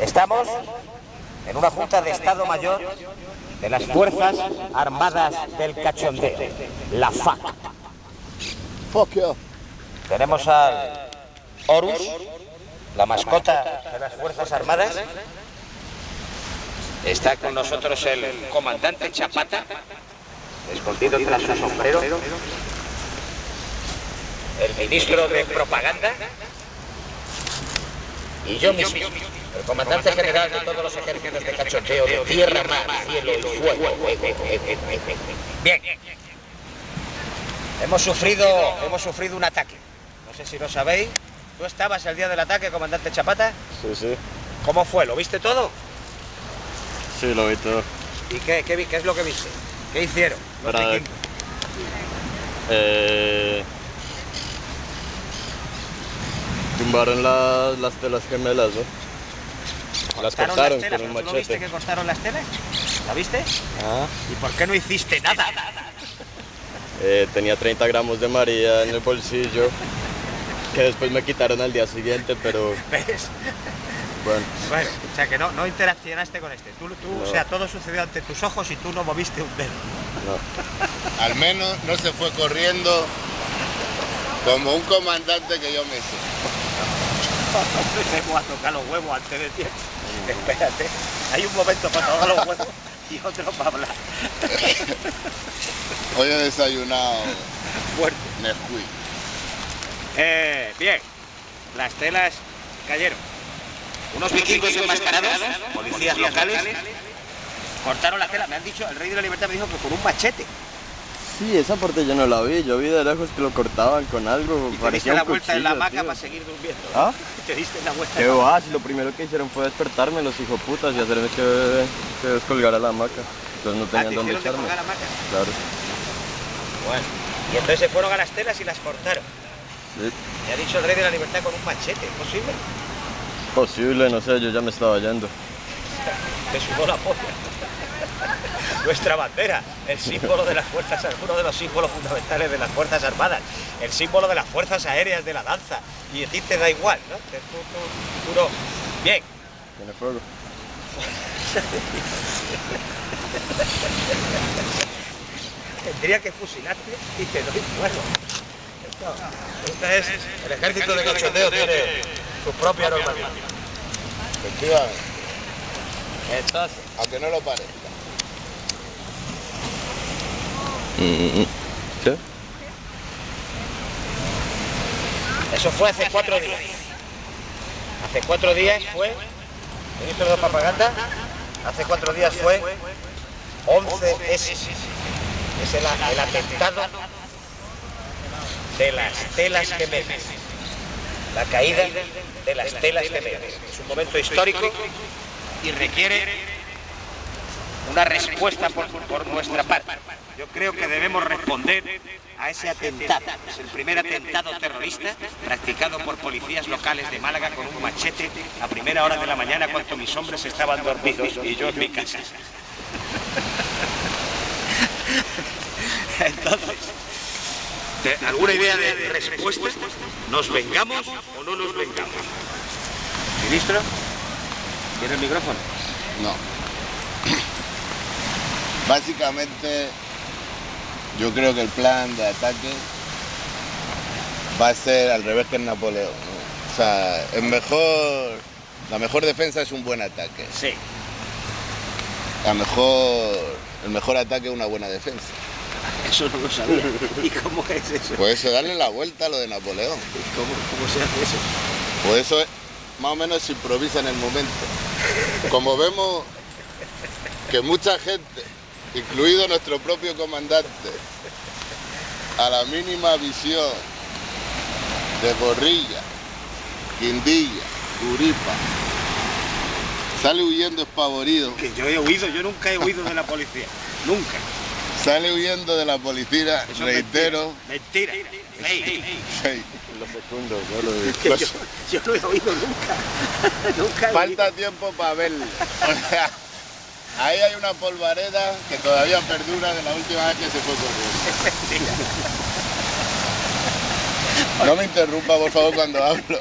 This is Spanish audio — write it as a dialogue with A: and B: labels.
A: Estamos en una Junta de Estado Mayor de las Fuerzas Armadas del Cachondeo, la FAC.
B: Fuck you.
A: Tenemos al Horus, la mascota de las Fuerzas Armadas. Está con nosotros el comandante Chapata, escondido tras su sombrero. El ministro de Propaganda. Y yo mismo, el comandante general de todos los ejércitos de cachondeo de tierra, mar, cielo y fuego. Bien. Hemos sufrido, hemos sufrido un ataque. No sé si lo sabéis. ¿Tú estabas el día del ataque, comandante Chapata?
C: Sí, sí.
A: ¿Cómo fue? ¿Lo viste todo?
C: Sí, lo vi todo.
A: ¿Y qué, qué, vi- qué es lo que viste? ¿Qué hicieron? los
C: Para-
A: vikingos?
C: Eh, tumbaron las, las telas gemelas, ¿no? Las
A: ¿Cortaron las telas?
C: con un
A: ¿Tú no viste que cortaron las telas? ¿La viste?
C: Ah.
A: ¿Y por qué no hiciste nada?
C: Eh, tenía 30 gramos de María en el bolsillo, que después me quitaron al día siguiente, pero
A: ¿Ves?
C: bueno.
A: Bueno, o sea que no, no interaccionaste con este. Tú, tú,
C: No.
A: O sea, todo sucedió ante tus ojos y tú no moviste un dedo.
C: No.
B: Al menos no se fue corriendo como un comandante que yo me
A: voy a tocar los huevos antes de tiempo. Espérate, hay un momento para tocar los huevos y otro para hablar.
B: Hoy he desayunado
A: Fuerte.
B: Nesquik.
A: Eh, bien, las telas cayeron. Unos vikingos enmascarados, policías locales, cortaron la tela. Me han dicho, el rey de la libertad me dijo que con un machete.
C: Sí, esa parte yo no la vi, yo vi de lejos que lo cortaban con algo,
A: Y te diste la vuelta en la
C: cuchillo,
A: hamaca para seguir durmiendo.
C: ¿Ah?
A: Te diste la vuelta.
C: Qué
A: la-
C: va, si lo primero que hicieron fue despertarme los hijoputas y hacerme que, que descolgara la hamaca. Entonces no
A: Ah,
C: tenían
A: te
C: dónde
A: de
C: echarme.
A: colgar hamaca.
C: Claro.
A: Bueno, y entonces se fueron a las telas y las cortaron.
C: Sí.
A: Me ha dicho el rey de la libertad con un machete, ¿es posible?
C: Posible, no sé, yo ya me estaba yendo.
A: Te sudó la polla. Nuestra bandera, el símbolo de las fuerzas, uno de los símbolos fundamentales de las fuerzas armadas, el símbolo de las fuerzas aéreas de la danza. Y a ti te da igual, ¿no? Te- no. Bien,
C: Tiene fuego.
A: tendría que fusilarte y te doy fuego. Esto, este es, el ejército de cachondeo tiene su propia normativa.
B: Efectivamente,
A: Entonces,
B: aunque no lo parezca.
C: ¿Qué?
A: Eso fue hace cuatro días. Hace cuatro días fue, ministro de propaganda, hace cuatro días fue 11S. Es el, el atentado de las telas gemelas. La caída de las telas gemelas. Es un momento histórico y requiere una respuesta por, por nuestra parte. Yo creo que debemos responder a ese atentado. Es el primer atentado terrorista practicado por policías locales de Málaga con un machete a primera hora de la mañana cuando mis hombres estaban dormidos y yo en mi casa. Entonces, ¿de- ¿alguna idea de respuesta? ¿Nos vengamos o no nos vengamos? Ministro, ¿tiene el micrófono?
B: No. Básicamente, yo creo que el plan de ataque va a ser al revés que en Napoleón. ¿no? O sea, el mejor, la mejor defensa es un buen ataque.
A: Sí.
B: La mejor, el mejor ataque es una buena defensa.
A: Eso no lo sabía. ¿Y cómo es eso?
B: Pues eso, darle la vuelta a lo de Napoleón.
A: ¿Cómo, cómo se hace eso?
B: Pues eso es- más o menos se improvisa en el momento. Como vemos que mucha gente, incluido nuestro propio comandante, a la mínima visión de Borrilla, Quindilla, Uripa, sale huyendo espavorido,
A: Que yo he huido, yo nunca he huido de la policía. Nunca.
B: sale huyendo de la policía,
A: Eso es
B: reitero,
A: Mentira. Mentira.
B: Hey,
C: Los segundos, yo lo vi.
A: Que yo, yo no he oído nunca. nunca he
B: falta tiempo para verlo. O sea, ahí hay una polvareda que todavía perdura de la última vez que se fue corriendo. No me interrumpa, por favor, cuando hablo.